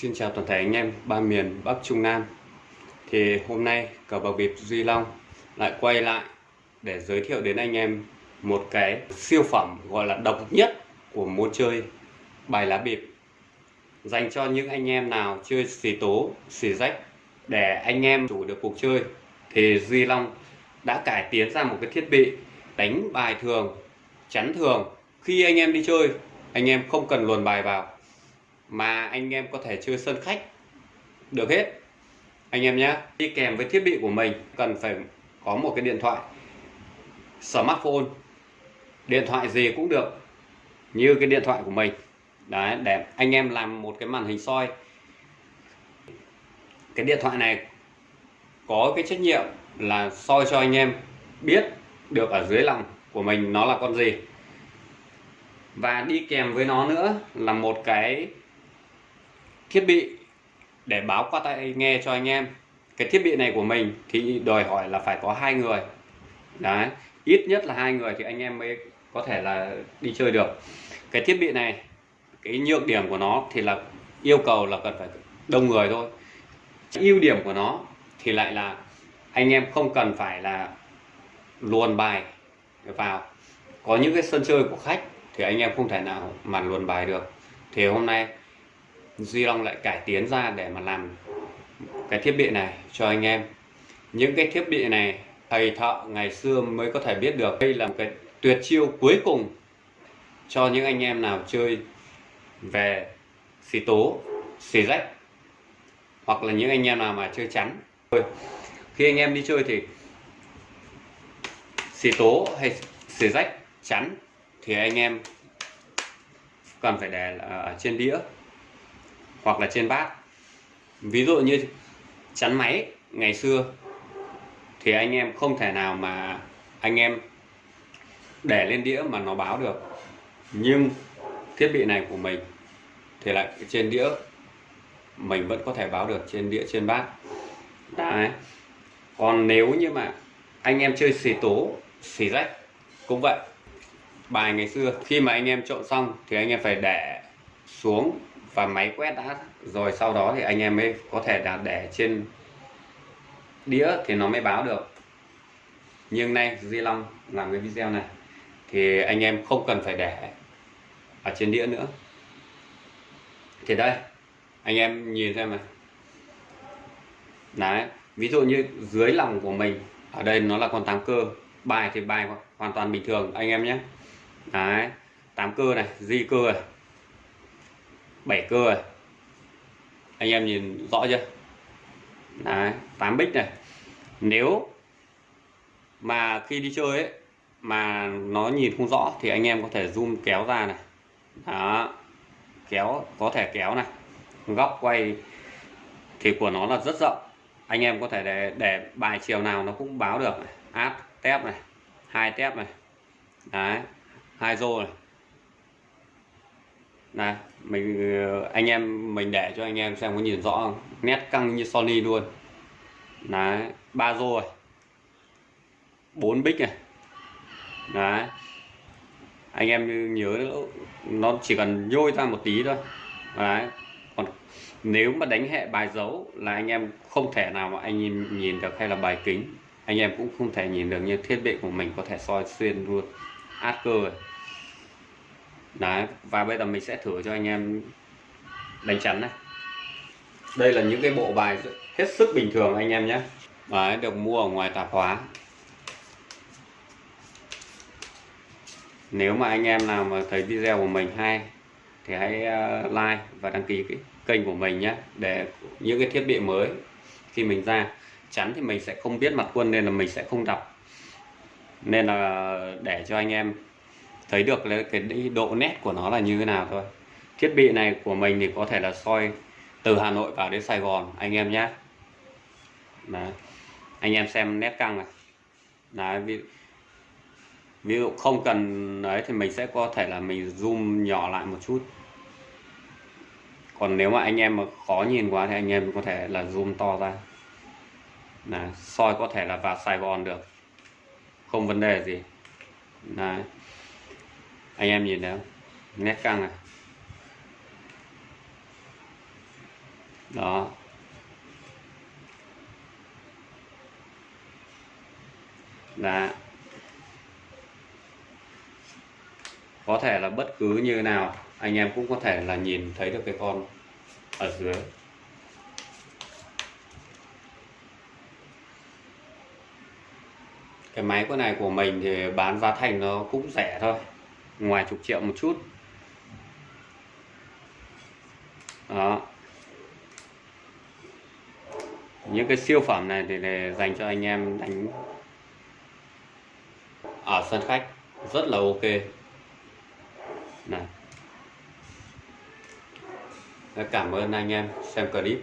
Xin chào toàn thể anh em ba miền Bắc Trung Nam. Thì hôm nay cờ bạc bịp Duy Long lại quay lại để giới thiệu đến anh em một cái siêu phẩm gọi là độc nhất của môn chơi bài lá bịp. Dành cho những anh em nào chơi xì tố, xì rách để anh em chủ được cuộc chơi thì Duy Long đã cải tiến ra một cái thiết bị đánh bài thường chắn thường. Khi anh em đi chơi anh em không cần luồn bài vào mà anh em có thể chơi sân khách. Được hết. Anh em nhé đi kèm với thiết bị của mình, cần phải có một cái điện thoại, smartphone, điện thoại gì cũng được, như cái điện thoại của mình. Đấy, để anh em làm một cái màn hình soi. Cái điện thoại này có cái trách nhiệm là soi cho anh em biết được ở dưới lòng của mình nó là con gì. Và đi kèm với nó nữa là một cái thiết bị để báo qua tai nghe cho anh em. Cái thiết bị này của mình thì đòi hỏi là phải có hai người. Đấy, ít nhất là hai người thì anh em mới có thể là đi chơi được. Cái thiết bị này, cái nhược điểm của nó thì là yêu cầu là cần phải đông người thôi. Ưu điểm của nó thì lại là anh em không cần phải là luồn bài vào. Có những cái sân chơi của khách thì anh em không thể nào mà luồn bài được. Thì hôm nay Duy Long lại cải tiến ra để mà làm cái thiết bị này cho anh em. Những cái thiết bị này thầy thợ ngày xưa mới có thể biết được. Đây là một cái tuyệt chiêu cuối cùng cho những anh em nào chơi về xì tố, xì rách, hoặc là những anh em nào mà chơi chắn. Khi anh em đi chơi thì xì tố hay xì rách, chắn thì anh em cần phải để ở trên đĩa hoặc là trên bát. Ví dụ như chắn máy, ngày xưa thì anh em không thể nào mà anh em để lên đĩa mà nó báo được. Nhưng thiết bị này của mình thì lại trên đĩa, mình vẫn có thể báo được trên đĩa, trên bát. Đấy. Còn nếu như mà anh em chơi xì tố, xì rách cũng vậy. Bài ngày xưa, khi mà anh em trộn xong thì anh em phải để xuống và máy quét đã rồi sau đó thì anh em mới có thể là để trên đĩa thì nó mới báo được. Nhưng nay Di Long làm cái video này, thì anh em không cần phải để ở trên đĩa nữa. Thì đây, anh em nhìn xem này. Đấy, ví dụ như dưới lòng của mình, ở đây nó là con tám cơ. Bài thì bài hoàn toàn bình thường, anh em nhé. Đấy, tám cơ này di cơ này bảy cơ này anh em nhìn rõ chưa? Đấy, tám bích này. Nếu mà khi đi chơi ấy, mà nó nhìn không rõ thì anh em có thể zoom kéo ra này. Đó, kéo, có thể kéo này. Góc quay thì của nó là rất rộng. Anh em có thể để để bài chiều nào nó cũng báo được này. áp tép này, hai tép này. Đấy, hai rô này này mình ờ, anh em mình để cho anh em xem có nhìn rõ không? Nét căng như Sony luôn. Đấy ba rô này. Bốn bích này. Đấy anh em nhớ nó chỉ cần nhôi ra một tí thôi. Đấy còn nếu mà đánh hệ bài dấu là anh em không thể nào mà anh nhìn, nhìn được hay là bài kính. Anh em cũng không thể nhìn được như thiết bị của mình có thể soi xuyên luôn. Át cơ rồi đấy, và bây giờ mình sẽ thử cho anh em đánh chắn này. Đây là những cái bộ bài hết sức bình thường anh em nhé. Đấy, được mua ở ngoài tạp hóa. Nếu mà anh em nào mà thấy video của mình hay, thì hãy ờ, like và đăng ký cái kênh của mình nhé. Để những cái thiết bị mới khi mình ra. Chắn thì mình sẽ không biết mặt quân nên là mình sẽ không đọc. Nên là để cho anh em thấy được cái độ nét của nó là như thế nào thôi. Thiết bị này của mình thì có thể là soi từ Hà Nội vào đến Sài Gòn anh em nhé. Đấy. anh em xem nét căng này. Đấy, ví, ví dụ không cần đấy thì mình sẽ có thể là mình zoom nhỏ lại một chút. Còn nếu mà anh em mà khó nhìn quá thì anh em có thể là zoom to ra. Là soi có thể là vào Sài Gòn được. Không vấn đề gì. Đấy anh em nhìn thấy không nét căng này. Đó. Đã. có thể là bất cứ như nào, anh em cũng có thể là nhìn thấy được cái con ở dưới. Cái máy của này của mình thì bán giá thành nó cũng rẻ thôi ngoài chục triệu một chút. Đó. Những cái siêu phẩm này thì để dành cho anh em đánh ở sân khách, rất là ok. Này. Cảm ơn anh em xem clip.